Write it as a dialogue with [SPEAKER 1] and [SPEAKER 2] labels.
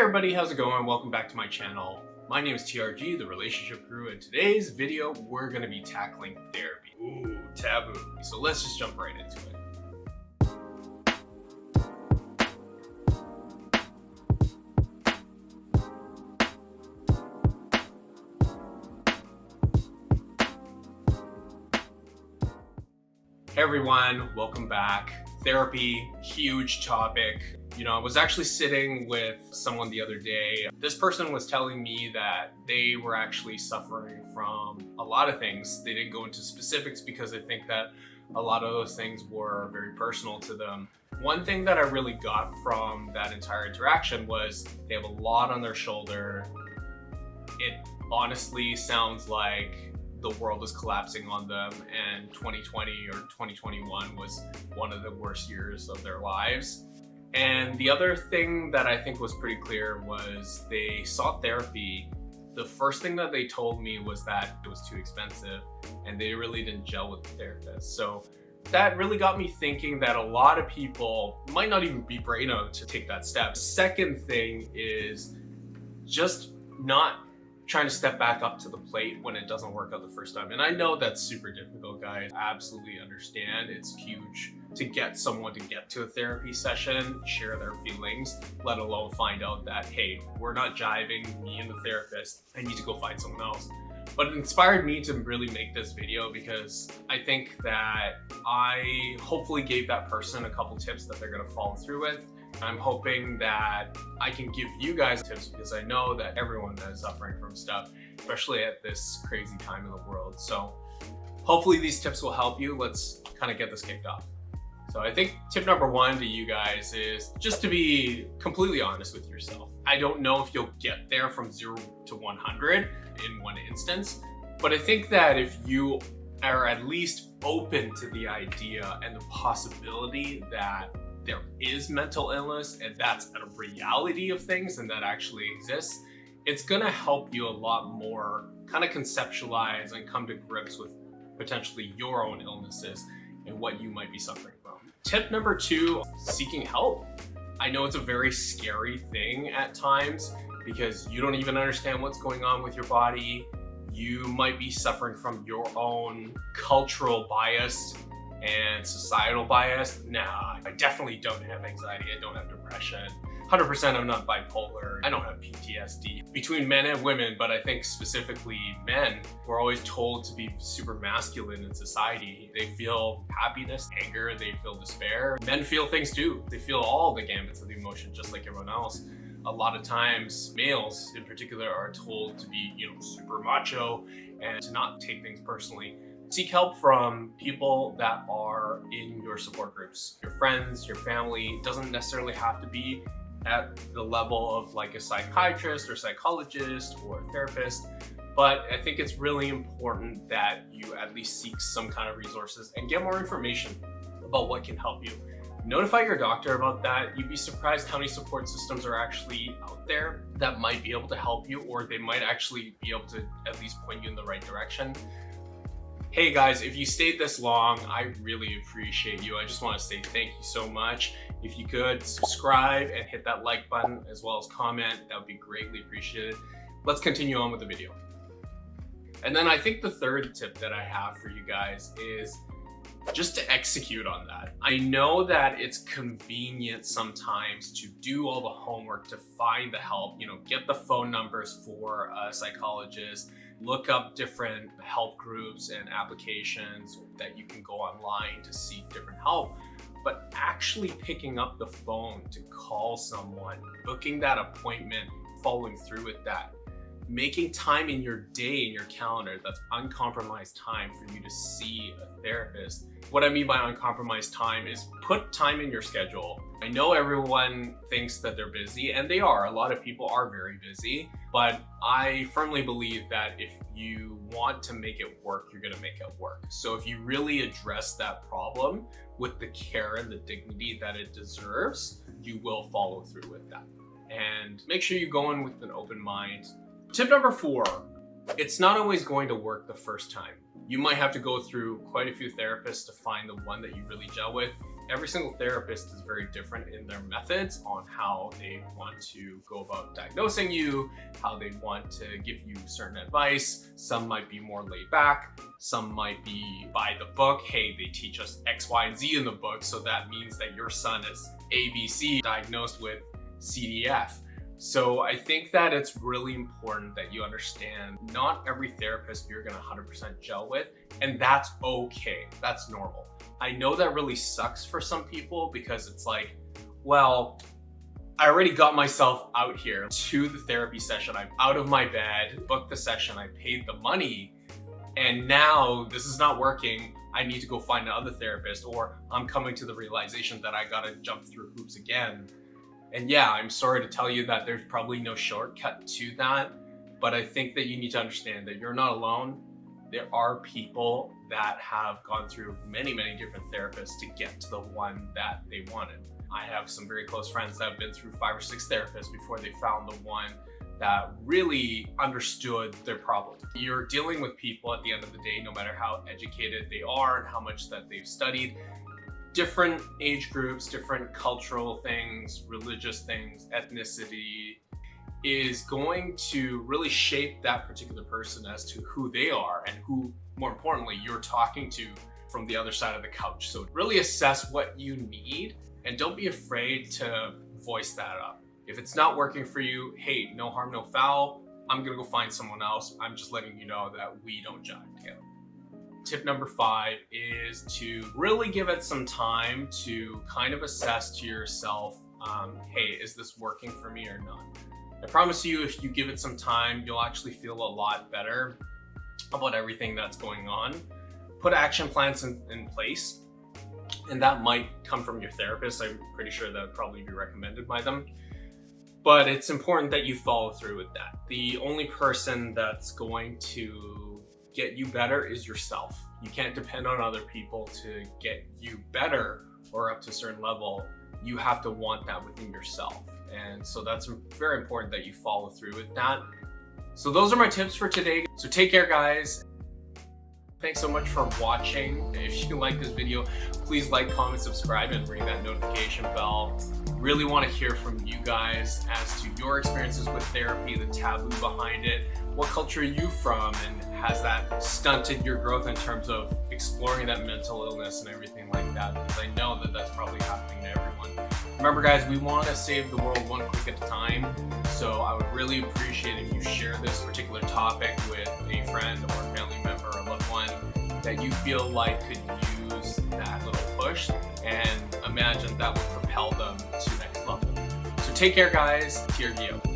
[SPEAKER 1] everybody, how's it going? Welcome back to my channel. My name is TRG, the Relationship Guru, and today's video, we're gonna be tackling therapy. Ooh, taboo. So let's just jump right into it. Everyone, welcome back. Therapy, huge topic. You know, I was actually sitting with someone the other day. This person was telling me that they were actually suffering from a lot of things. They didn't go into specifics because I think that a lot of those things were very personal to them. One thing that I really got from that entire interaction was they have a lot on their shoulder. It honestly sounds like the world is collapsing on them and 2020 or 2021 was one of the worst years of their lives. And the other thing that I think was pretty clear was they sought therapy. The first thing that they told me was that it was too expensive and they really didn't gel with the therapist. So that really got me thinking that a lot of people might not even be brave enough to take that step. Second thing is just not trying to step back up to the plate when it doesn't work out the first time. And I know that's super difficult, guys. I absolutely understand. It's huge to get someone to get to a therapy session, share their feelings, let alone find out that, hey, we're not jiving, me and the therapist, I need to go find someone else. But it inspired me to really make this video because I think that I hopefully gave that person a couple tips that they're gonna follow through with I'm hoping that I can give you guys tips because I know that everyone is suffering from stuff, especially at this crazy time in the world. So hopefully these tips will help you. Let's kind of get this kicked off. So I think tip number one to you guys is just to be completely honest with yourself. I don't know if you'll get there from zero to 100 in one instance, but I think that if you are at least open to the idea and the possibility that there is mental illness and that's a reality of things and that actually exists, it's gonna help you a lot more kind of conceptualize and come to grips with potentially your own illnesses and what you might be suffering from. Tip number two, seeking help. I know it's a very scary thing at times because you don't even understand what's going on with your body. You might be suffering from your own cultural bias and societal bias, nah, I definitely don't have anxiety. I don't have depression. 100% I'm not bipolar. I don't have PTSD. Between men and women, but I think specifically men, we're always told to be super masculine in society. They feel happiness, anger, they feel despair. Men feel things too. They feel all the gambits of the emotion just like everyone else a lot of times males in particular are told to be you know super macho and to not take things personally Seek help from people that are in your support groups. Your friends, your family, it doesn't necessarily have to be at the level of like a psychiatrist or psychologist or therapist, but I think it's really important that you at least seek some kind of resources and get more information about what can help you. Notify your doctor about that. You'd be surprised how many support systems are actually out there that might be able to help you or they might actually be able to at least point you in the right direction. Hey guys, if you stayed this long, I really appreciate you. I just want to say thank you so much. If you could subscribe and hit that like button as well as comment, that would be greatly appreciated. Let's continue on with the video. And then I think the third tip that I have for you guys is just to execute on that. I know that it's convenient sometimes to do all the homework to find the help, you know, get the phone numbers for a psychologist, look up different help groups and applications that you can go online to seek different help but actually picking up the phone to call someone, booking that appointment, following through with that, making time in your day in your calendar that's uncompromised time for you to see a therapist. What I mean by uncompromised time is put time in your schedule. I know everyone thinks that they're busy and they are. A lot of people are very busy, but I firmly believe that if you want to make it work, you're gonna make it work. So if you really address that problem with the care and the dignity that it deserves, you will follow through with that. And make sure you go in with an open mind Tip number four, it's not always going to work the first time. You might have to go through quite a few therapists to find the one that you really gel with. every single therapist is very different in their methods on how they want to go about diagnosing you, how they want to give you certain advice. Some might be more laid back, some might be by the book. Hey, they teach us X, Y, and Z in the book, so that means that your son is ABC diagnosed with CDF. So I think that it's really important that you understand not every therapist you're gonna 100% gel with, and that's okay, that's normal. I know that really sucks for some people because it's like, well, I already got myself out here to the therapy session. I'm out of my bed, booked the session, I paid the money, and now this is not working. I need to go find another therapist or I'm coming to the realization that I gotta jump through hoops again. And yeah, I'm sorry to tell you that there's probably no shortcut to that, but I think that you need to understand that you're not alone. There are people that have gone through many, many different therapists to get to the one that they wanted. I have some very close friends that have been through five or six therapists before they found the one that really understood their problem. You're dealing with people at the end of the day, no matter how educated they are and how much that they've studied, different age groups, different cultural things, religious things, ethnicity, is going to really shape that particular person as to who they are and who, more importantly, you're talking to from the other side of the couch. So really assess what you need and don't be afraid to voice that up. If it's not working for you, hey, no harm, no foul. I'm gonna go find someone else. I'm just letting you know that we don't jive together. Tip number five is to really give it some time to kind of assess to yourself, um, hey, is this working for me or not? I promise you, if you give it some time, you'll actually feel a lot better about everything that's going on. Put action plans in, in place, and that might come from your therapist. I'm pretty sure that would probably be recommended by them. But it's important that you follow through with that. The only person that's going to get you better is yourself. You can't depend on other people to get you better or up to a certain level. You have to want that within yourself. And so that's very important that you follow through with that. So those are my tips for today. So take care guys. Thanks so much for watching. If you like this video, please like, comment, subscribe, and ring that notification bell. Really want to hear from you guys as to your experiences with therapy, the taboo behind it, what culture are you from, and has that stunted your growth in terms of exploring that mental illness and everything like that? Because I know that that's probably happening to everyone. Remember guys, we want to save the world one click at a time. So I would really appreciate if you share this particular topic with a friend or family member or loved one that you feel like could use that little push and imagine that would propel them to next level. So take care guys, TRG.